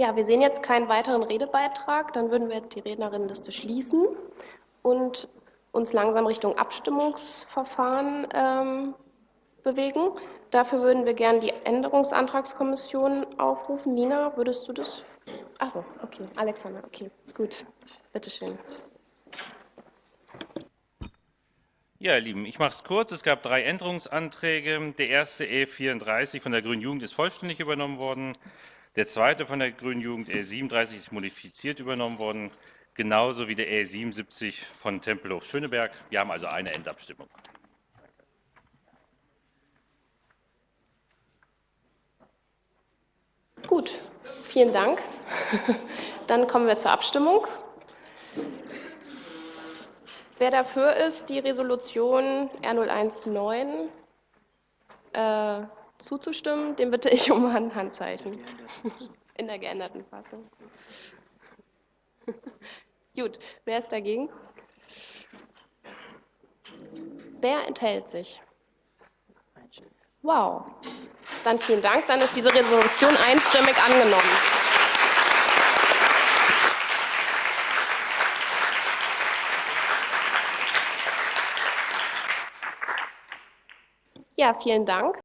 Ja, wir sehen jetzt keinen weiteren Redebeitrag. Dann würden wir jetzt die Rednerinnenliste schließen und uns langsam Richtung Abstimmungsverfahren ähm, bewegen. Dafür würden wir gerne die Änderungsantragskommission aufrufen. Nina, würdest du das? Achso, okay. Alexander, okay, gut. Bitteschön. Ja, ihr Lieben, ich mache es kurz. Es gab drei Änderungsanträge. Der erste E34 von der Grünen Jugend ist vollständig übernommen worden. Der zweite von der Grünen Jugend E37 ist modifiziert übernommen worden, genauso wie der E77 von Tempelhof Schöneberg. Wir haben also eine Endabstimmung. Gut, vielen Dank. Dann kommen wir zur Abstimmung. Wer dafür ist, die Resolution R019 äh, zuzustimmen, den bitte ich um ein Handzeichen in der geänderten Fassung. Gut, wer ist dagegen? Wer enthält sich? Wow. Dann vielen Dank. Dann ist diese Resolution einstimmig angenommen. Ja, vielen Dank.